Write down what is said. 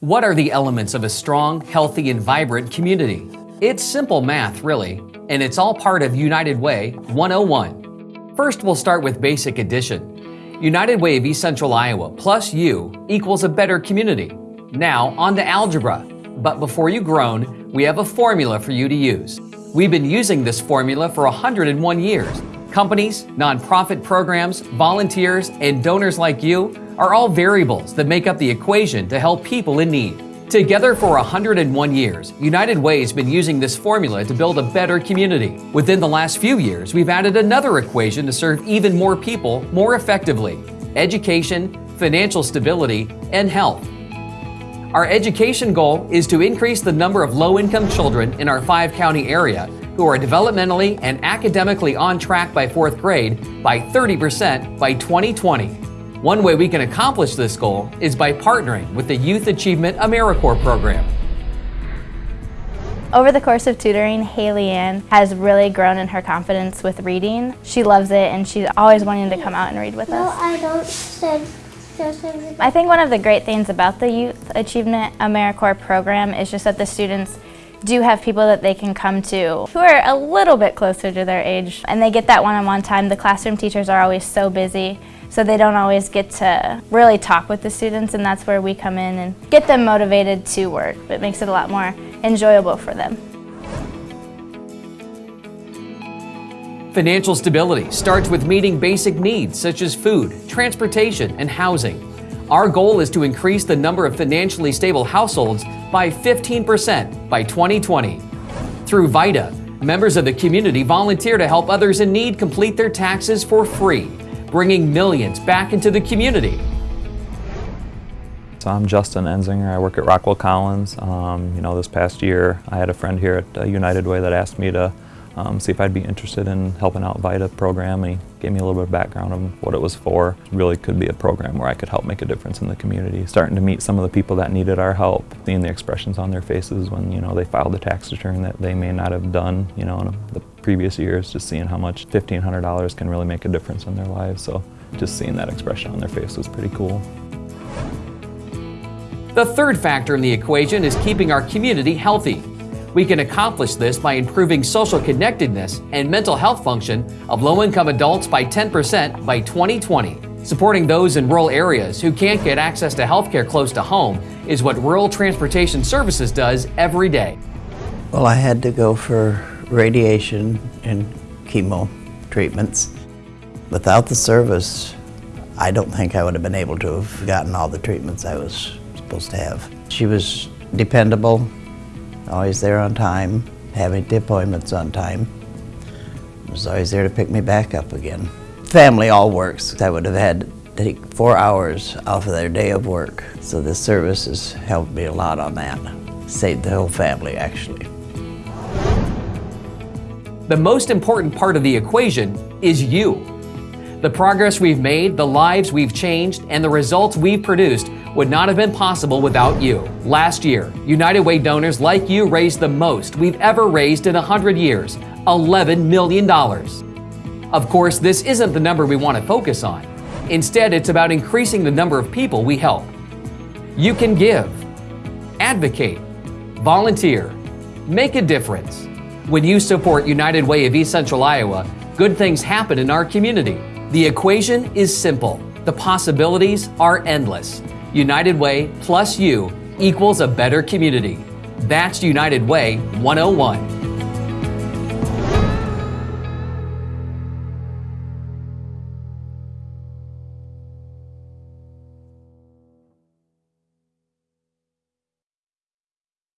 What are the elements of a strong, healthy, and vibrant community? It's simple math, really, and it's all part of United Way 101. First, we'll start with basic addition. United Way of East Central Iowa plus you equals a better community. Now, on to algebra. But before you groan, we have a formula for you to use. We've been using this formula for 101 years. Companies, nonprofit programs, volunteers, and donors like you are all variables that make up the equation to help people in need. Together for 101 years, United Way has been using this formula to build a better community. Within the last few years, we've added another equation to serve even more people more effectively education, financial stability, and health. Our education goal is to increase the number of low income children in our five county area who are developmentally and academically on track by fourth grade by 30% by 2020. One way we can accomplish this goal is by partnering with the Youth Achievement AmeriCorps program. Over the course of tutoring, Haley Ann has really grown in her confidence with reading. She loves it and she's always wanting to come out and read with us. no, us. I don't said I think one of the great things about the Youth Achievement AmeriCorps program is just that the students do have people that they can come to who are a little bit closer to their age and they get that one-on-one -on -one time. The classroom teachers are always so busy so they don't always get to really talk with the students and that's where we come in and get them motivated to work. It makes it a lot more enjoyable for them. Financial stability starts with meeting basic needs such as food, transportation, and housing. Our goal is to increase the number of financially stable households by 15% by 2020. Through VITA, members of the community volunteer to help others in need complete their taxes for free bringing millions back into the community. So I'm Justin Enzinger. I work at Rockwell Collins. Um, you know, this past year I had a friend here at uh, United Way that asked me to um, see if I'd be interested in helping out VITA program. He gave me a little bit of background of what it was for. Really could be a program where I could help make a difference in the community. Starting to meet some of the people that needed our help, seeing the expressions on their faces when you know they filed the tax return that they may not have done you know in the previous years, just seeing how much $1,500 can really make a difference in their lives. So just seeing that expression on their face was pretty cool. The third factor in the equation is keeping our community healthy. We can accomplish this by improving social connectedness and mental health function of low-income adults by 10% by 2020. Supporting those in rural areas who can't get access to healthcare close to home is what Rural Transportation Services does every day. Well, I had to go for radiation and chemo treatments. Without the service, I don't think I would have been able to have gotten all the treatments I was supposed to have. She was dependable, always there on time, having the appointments on time. Was always there to pick me back up again. Family all works. I would have had to take four hours off of their day of work. So this service has helped me a lot on that. Saved the whole family, actually. The most important part of the equation is you. The progress we've made, the lives we've changed, and the results we've produced would not have been possible without you. Last year, United Way donors like you raised the most we've ever raised in 100 years $11 million. Of course, this isn't the number we want to focus on. Instead, it's about increasing the number of people we help. You can give, advocate, volunteer, make a difference. When you support United Way of East Central Iowa, good things happen in our community. The equation is simple. The possibilities are endless. United Way plus you equals a better community. That's United Way 101.